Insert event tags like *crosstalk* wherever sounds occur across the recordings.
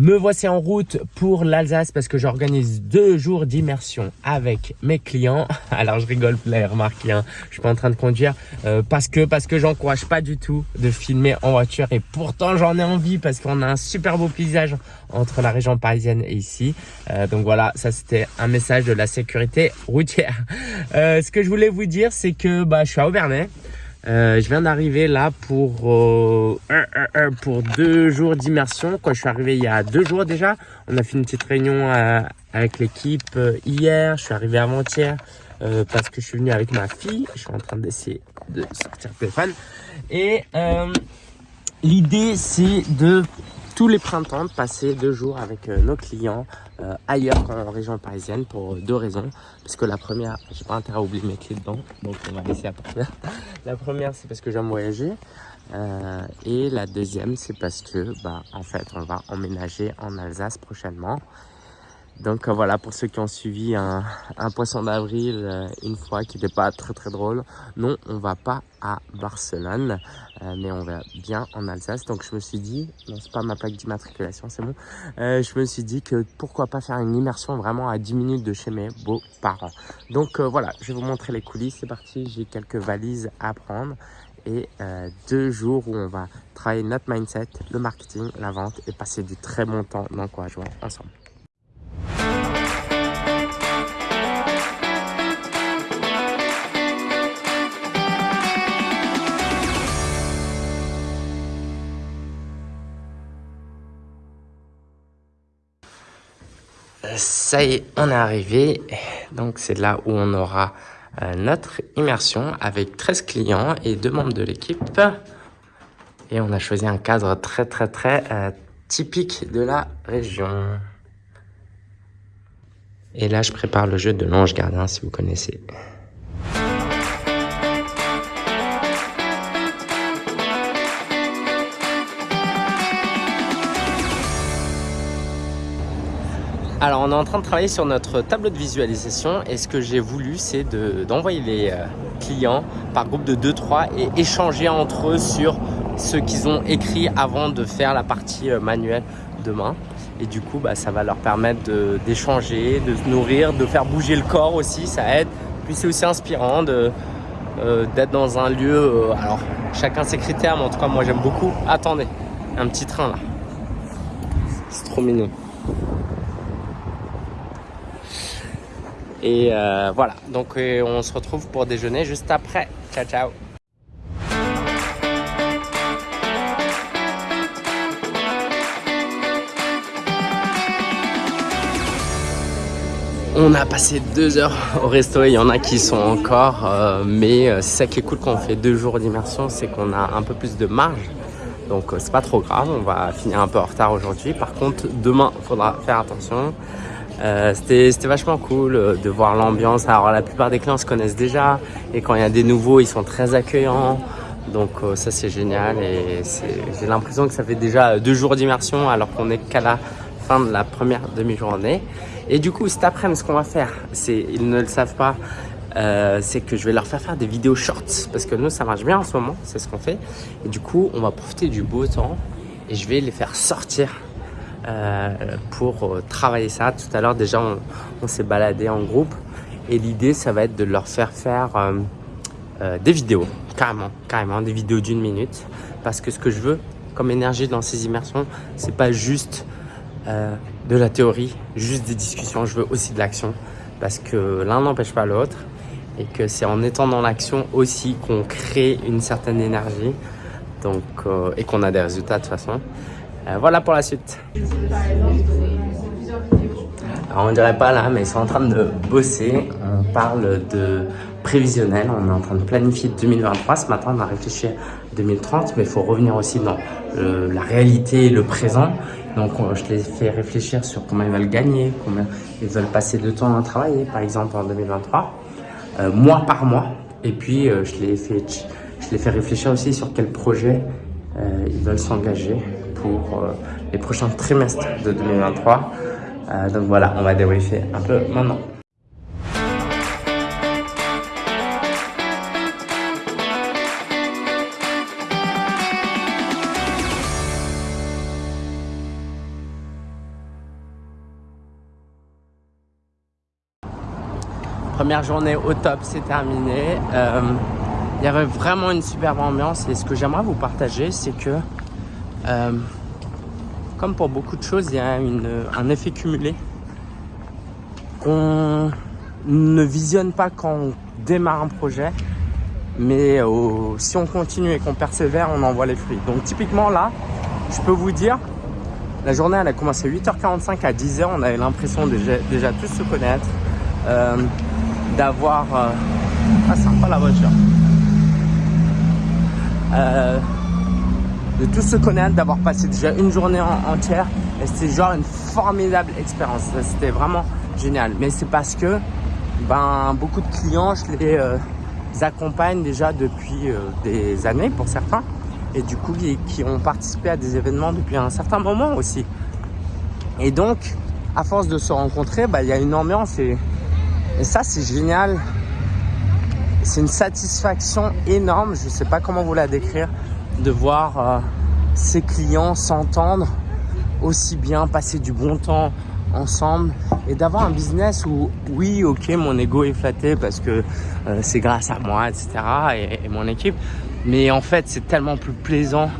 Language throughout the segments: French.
Me voici en route pour l'Alsace parce que j'organise deux jours d'immersion avec mes clients. *laughs* Alors je rigole, vous l'avez remarqué, hein. je suis pas en train de conduire euh, parce que parce que j'encourage pas du tout de filmer en voiture et pourtant j'en ai envie parce qu'on a un super beau paysage entre la région parisienne et ici. Euh, donc voilà, ça c'était un message de la sécurité routière. Euh, ce que je voulais vous dire, c'est que bah, je suis à Aubernais. Euh, je viens d'arriver là pour euh, pour deux jours d'immersion. Je suis arrivé il y a deux jours déjà, on a fait une petite réunion euh, avec l'équipe hier. Je suis arrivé avant-hier parce que je suis venu avec ma fille. Je suis en train d'essayer de sortir le téléphone. Et l'idée c'est de tous les printemps de passer deux jours avec euh, nos clients euh, ailleurs qu'en région parisienne pour deux raisons. Parce que la première, j'ai pas intérêt à oublier mes clés dedans, donc on va laisser la *laughs* première. La première, c'est parce que j'aime voyager. Euh, et la deuxième, c'est parce que, bah, en fait, on va emménager en Alsace prochainement. Donc euh, voilà, pour ceux qui ont suivi un, poisson d'avril euh, une fois qui n'était pas très très drôle. Non, on va pas à Barcelone, euh, mais on va bien en Alsace. Donc je me suis dit, non c'est pas ma plaque d'immatriculation, c'est bon. je me suis dit que pourquoi pas faire une immersion vraiment à 10 minutes de chez mes beaux-parents. Donc voilà, je vais vous montrer les coulisses. C'est parti, j'ai quelques valises à prendre et deux jours où on va travailler notre mindset, le marketing, la vente et passer du très bon temps d'encouragement ensemble. Ça y est, on est arrivé. Donc, c'est là où on aura euh, notre immersion avec 13 clients et deux membres de l'équipe. Et on a choisi un cadre très, très, très euh, typique de la région. Et là, je prépare le jeu de l'ange gardien, si vous connaissez. Alors on est en train de travailler sur notre tableau de visualisation et ce que j'ai voulu c'est d'envoyer les euh, clients par groupe de 2-3 et échanger entre eux sur ce qu'ils ont écrit avant de faire la partie euh, manuelle demain. Et du coup bah, ça va leur permettre d'échanger, de, se nourrir, de faire bouger le corps aussi, ça aide. Puis c'est aussi inspirant euh, d'être dans un lieu, alors chacun ses critères mais en tout cas moi j'aime beaucoup. Attendez, un petit train là, c'est trop mignon. Et euh, voilà, donc euh, on se retrouve pour déjeuner juste après. Ciao, ciao On a passé deux heures au resto, il y en a qui sont encore, euh, mais c'est ça qui est cool quand on fait deux jours d'immersion, c'est qu'on a un peu plus de marge. Donc c'est pas trop grave, on va finir un peu en retard aujourd'hui. Par contre, demain, il faudra faire attention. Euh, c'était vachement cool euh, de voir l'ambiance. Alors la plupart des clients se connaissent déjà et quand il y a des nouveaux, ils sont très accueillants. Donc euh, ça c'est génial et j'ai l'impression que ça fait déjà deux jours d'immersion alors qu'on est qu'à la fin de la première demi-journée. Et du coup cet après-midi ce qu'on va faire, c'est ils ne le savent pas, c'est que je vais leur faire faire des vidéos shorts parce que nous ça marche bien en ce moment, c'est ce qu'on fait. Et du coup on va profiter du beau temps et je vais les faire sortir euh, pour euh, travailler ça. Tout à l'heure, déjà, on, s'est baladé en groupe et l'idée, ça va être de leur faire faire euh, des vidéos, carrément, carrément, des vidéos d'une minute. Parce que ce que je veux comme énergie dans ces immersions, c'est pas juste de la théorie, juste des discussions. Je veux aussi de l'action parce que l'un n'empêche pas l'autre et que c'est en étant dans l'action aussi qu'on crée une certaine énergie donc, et qu'on a des résultats de toute façon. Euh, voilà pour la suite. Alors on dirait pas là, mais ils sont en train de bosser. On parle de prévisionnel. On est en train de planifier 2023. Ce matin, on a réfléchi à 2030, mais il faut revenir aussi dans la réalité et le présent. Donc, je les fais réfléchir sur combien ils veulent gagner, combien ils veulent passer de temps à travailler, par exemple, en 2023, euh, mois par mois. Et puis, euh, je, les fais, je les fais réfléchir aussi sur quel projet ils veulent s'engager pour euh, les prochains trimestres de 2023. Euh, donc voilà, on va débriefer un peu maintenant. première journée au top, c'est terminé. Euh, il y avait vraiment une superbe ambiance et ce que j'aimerais vous partager, c'est que euh, comme pour beaucoup de choses, il y a un effet cumulé qu'on ne visionne pas quand on démarre un projet, mais si on continue et qu'on persévère, on en voit les fruits. Donc typiquement là, je peux vous dire, la journée elle a commencé à 8h45 à 10h, on avait l'impression déjà, tous se connaître, euh, d'avoir... Euh, ah sympa la voiture euh, de tous se connaître, d'avoir passé déjà une journée entière et c'était genre une formidable expérience. C'était vraiment génial. Mais c'est parce que ben, beaucoup de clients, je les euh, accompagne déjà depuis euh, des années pour certains et du coup qui, ont participé à des événements depuis un certain moment aussi. Et donc, à force de se rencontrer, ben, il y a une ambiance et, et ça c'est génial. C'est une satisfaction énorme, je ne sais pas comment vous la décrire, de voir euh, ses clients s'entendre aussi bien, passer du bon temps ensemble et d'avoir un business où oui ok mon ego est flatté parce que euh, c'est grâce à moi etc et, mon équipe. Mais en fait c'est tellement plus plaisant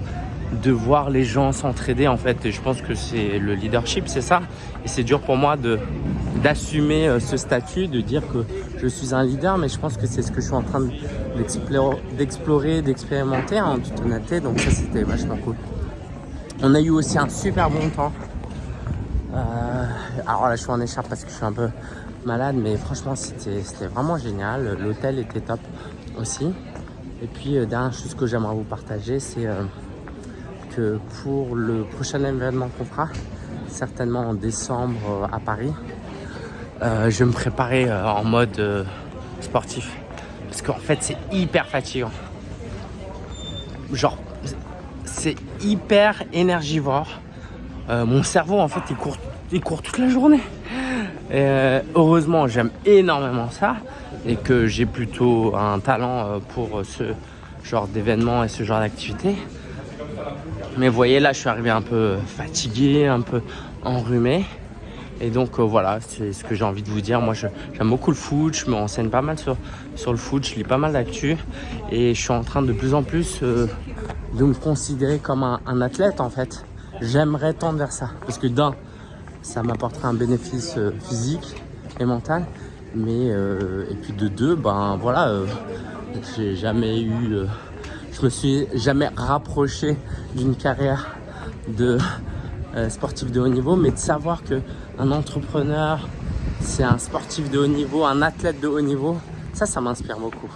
de voir les gens s'entraider en fait. Et je pense que c'est le leadership c'est ça. Et c'est dur pour moi de d'assumer euh, ce statut de dire que je suis un leader mais je pense que c'est ce que je suis en train d'explorer d'expérimenter en toute honnêteté. Donc ça c'était vachement cool. On a eu aussi un super bon temps. Euh, alors là, je suis en écharpe parce que je suis un peu malade, mais franchement, c'était vraiment génial. L'hôtel était top aussi. Et puis, euh, dernière chose que j'aimerais vous partager, c'est euh, que pour le prochain événement qu'on fera, certainement en décembre à Paris, je vais me préparer en mode sportif. Parce qu'en fait, c'est hyper fatigant. Genre, c'est hyper énergivore. Euh, mon cerveau, en fait, il court, il court toute la journée. Euh, heureusement, j'aime énormément ça et que j'ai plutôt un talent euh, pour ce genre d'événement et ce genre d'activité. Mais vous voyez, là, je suis arrivé un peu fatigué, un peu enrhumé. Et donc voilà, c'est ce que j'ai envie de vous dire. Moi, j'aime beaucoup le foot, je me renseigne pas mal sur, sur le foot, je lis pas mal d'actu. Et je suis en train de plus en plus de me considérer comme un athlète en fait. J'aimerais tendre vers ça. Parce que d'un, ça m'apporterait un bénéfice euh, physique et mental. Mais, euh, et puis de deux, ben voilà, euh, j'ai jamais eu... je me suis jamais rapproché d'une carrière de sportif de haut niveau. Mais de savoir que un entrepreneur, c'est un sportif de haut niveau, un athlète de haut niveau, ça, ça m'inspire beaucoup.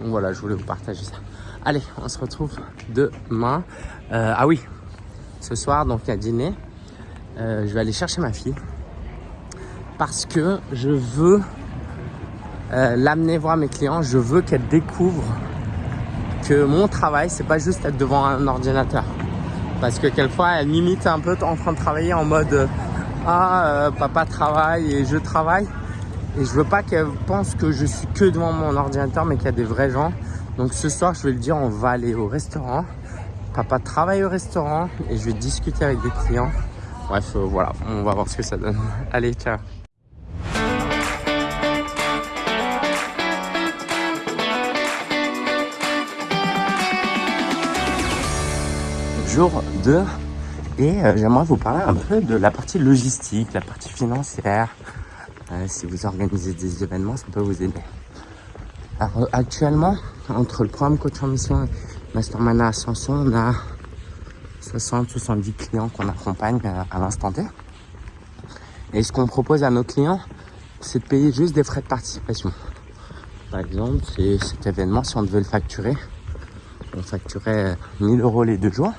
Donc voilà, je voulais vous partager ça. Allez, on se retrouve demain. ah oui, ce soir, donc à dîner, euh, je vais aller chercher ma fille parce que je veux euh, l'amener voir mes clients. Je veux qu'elle découvre que mon travail, c'est pas juste être devant un ordinateur. Parce que quelquefois, elle m'imite un peu en train de travailler en mode Ah, euh, papa travaille et je travaille. Et je veux pas qu'elle pense que je suis que devant mon ordinateur, mais qu'il y a des vrais gens. Donc ce soir, je vais lui dire, on va aller au restaurant. Papa travaille au restaurant et je vais discuter avec des clients. Bref, euh, voilà, on va voir ce que ça donne. *laughs* Allez, ciao Jour 2 et euh, j'aimerais vous parler un peu de la partie logistique, la partie financière. Euh, si vous organisez des événements, ça peut vous aider. Alors actuellement, entre le programme coach en mission Mastermind Ascension, on a 60-70 clients qu'on accompagne à l'instant T. Et ce qu'on propose à nos clients, c'est de payer juste des frais de participation. Par exemple, cet événement, si on devait le facturer, on facturait 1000 euros les deux jours,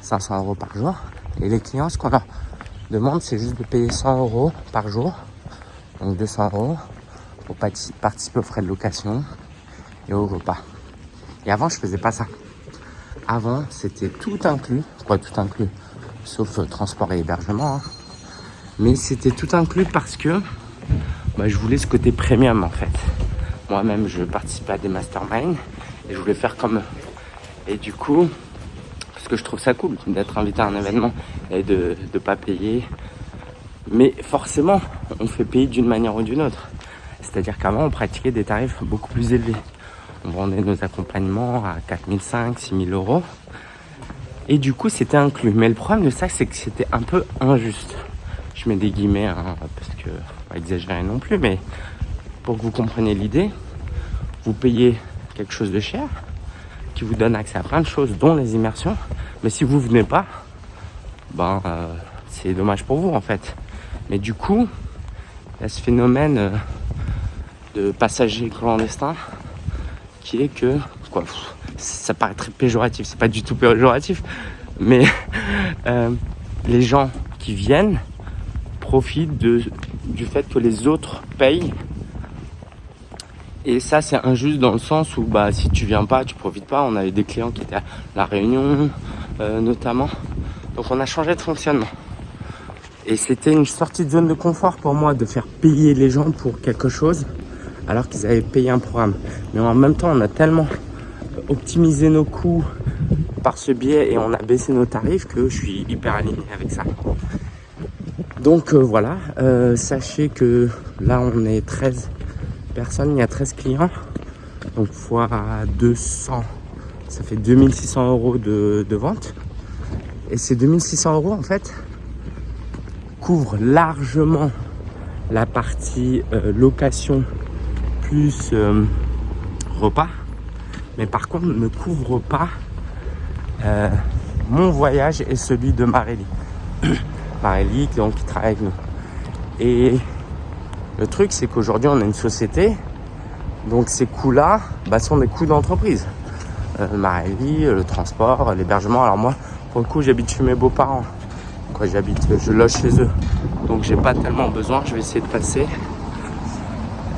500 euros par jour. Et les clients, ce qu'on leur demande, c'est juste de payer 100 euros par jour, donc 200 euros, pour participer aux frais de location et au repas. Et avant, je faisais pas ça. Avant, c'était tout inclus. Quoi, tout inclus Sauf euh, transport et hébergement. Hein. Mais c'était tout inclus parce que bah, je voulais ce côté premium, en fait. Moi-même, je participais à des masterminds et je voulais faire comme eux. Et du coup, que je trouve ça cool d'être invité à un événement et de ne pas payer. Mais forcément, on fait payer d'une manière ou d'une autre. C'est-à-dire qu'avant, on pratiquait des tarifs beaucoup plus élevés. On vendait nos accompagnements à 4500, 6000 euros. Et du coup, c'était inclus. Mais le problème de ça, c'est que c'était un peu injuste. Je mets des guillemets, hein, parce que, pas exagérer non plus, mais pour que vous compreniez l'idée, vous payez quelque chose de cher, vous donne accès à plein de choses, dont les immersions. Mais si vous venez pas, ben, euh, c'est dommage pour vous, en fait. Mais du coup, il y a ce phénomène euh, de passagers clandestins qui est que, quoi, ça paraît très péjoratif, c'est pas du tout péjoratif, mais *laughs* euh, les gens qui viennent profitent de, du fait que les autres payent. Et ça, c'est injuste dans le sens où bah, si tu viens pas, tu profites pas. On avait des clients qui étaient à La Réunion, euh, notamment. Donc on a changé de fonctionnement. Et c'était une sortie de zone de confort pour moi de faire payer les gens pour quelque chose alors qu'ils avaient payé un programme. Mais en même temps, on a tellement optimisé nos coûts par ce biais et on a baissé nos tarifs que je suis hyper aligné avec ça. Donc euh, voilà, euh, sachez que là on est 13 il y a 13 clients. Donc fois 200, ça fait 2600 euros de, de vente. Et ces 2600 euros en fait couvrent largement la partie euh, location plus euh, repas. Mais par contre, ne couvre pas euh, mon voyage et celui de Marélie. *coughs* Marélie, donc, qui travaille avec nous. Et le truc, c'est qu'aujourd'hui, on a une société. Donc, ces coûts-là bah, sont des coûts d'entreprise. Euh, Marélie, le transport, l'hébergement. Alors moi, pour le coup, j'habite chez mes beaux-parents. Quoi, j'habite, je loge chez eux. Donc, j'ai pas tellement besoin. Je vais essayer de passer.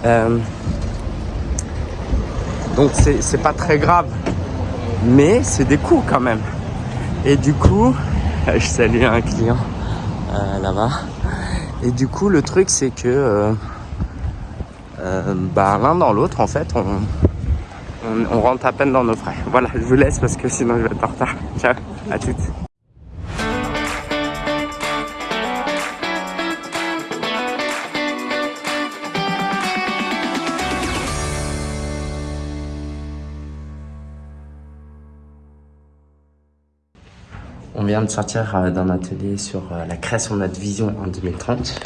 Euh, donc c'est pas très grave. Mais c'est des coûts quand même. Et du coup, *laughs* je salue un client euh, là-bas. Et du coup, le truc, c'est que euh, euh, bah, l'un dans l'autre, en fait, on, on, on rentre à peine dans nos frais. Voilà, je vous laisse parce que sinon je vais être en retard. Ciao, à toutes. On vient de sortir euh, d'un atelier sur euh, la création de notre vision en 2030.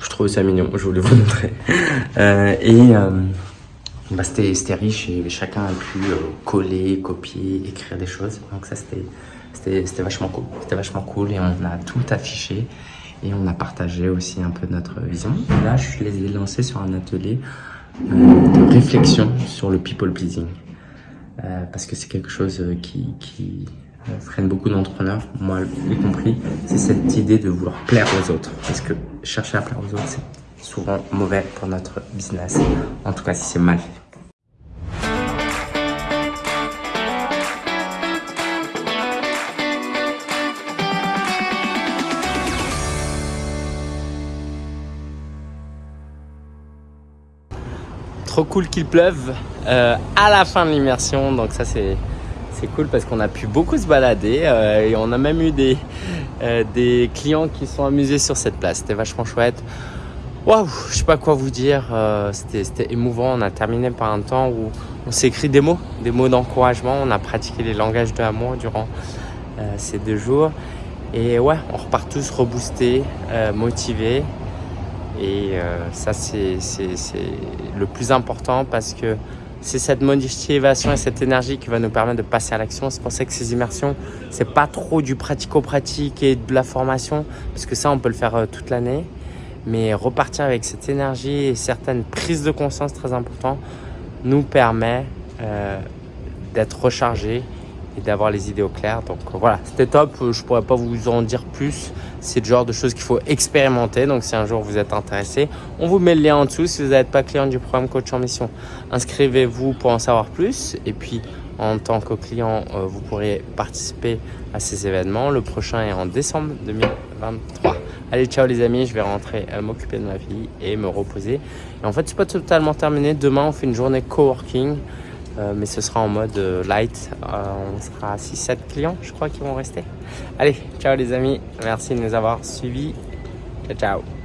Je trouve ça mignon, je voulais vous montrer. Euh, et bah, c'était riche et chacun a pu coller, copier, écrire des choses. Donc ça, c'était vachement cool. C'était vachement cool et on a tout affiché et on a partagé aussi un peu notre vision. là, je les ai lancés sur un atelier de réflexion sur le people pleasing. Euh, parce que c'est quelque chose euh, qui, euh, freine beaucoup d'entrepreneurs, moi y compris, c'est cette idée de vouloir plaire aux autres. Parce que chercher à plaire aux autres, c'est souvent mauvais pour notre business, en tout cas si c'est mal fait. Trop cool qu'il pleuve euh, à la fin de l'immersion. Donc ça, c'est cool parce qu'on a pu beaucoup se balader euh, et on a même eu des, euh, clients qui sont amusés sur cette place. C'était vachement chouette. Waouh, je sais pas quoi vous dire. C'était émouvant. On a terminé par un temps où on s'est écrit des mots, des mots d'encouragement. On a pratiqué les langages de l'amour durant ces deux jours. Et ouais, on repart tous reboostés, motivés. Et euh, ça, c'est le plus important parce que c'est cette motivation et cette énergie qui va nous permettre de passer à l'action. C'est pour ça que ces immersions, c'est pas trop du pratico-pratique et de la formation, parce que ça, on peut le faire euh, toute l'année. Mais repartir avec cette énergie et certaines prises de conscience très importantes nous permet euh, d'être rechargé d'avoir les idées au clair. Donc voilà, c'était top. Je pourrais pas vous en dire plus. C'est le genre de choses qu'il faut expérimenter. Donc si un jour vous êtes intéressé, on vous met le lien en dessous. Si vous n'êtes pas client du programme Coach en Mission, inscrivez-vous pour en savoir plus. Et puis en tant que client, euh, vous pourrez participer à ces événements. Le prochain est en décembre 2023. Allez, ciao les amis, je vais rentrer euh, m'occuper de ma vie et me reposer. Et en fait, c'est pas totalement terminé. Demain, on fait une journée coworking. Euh, mais ce sera en mode euh, light. Euh, on sera 6-7 clients, je crois, qui vont rester. Allez, ciao les amis. Merci de nous avoir suivis. Ciao, ciao.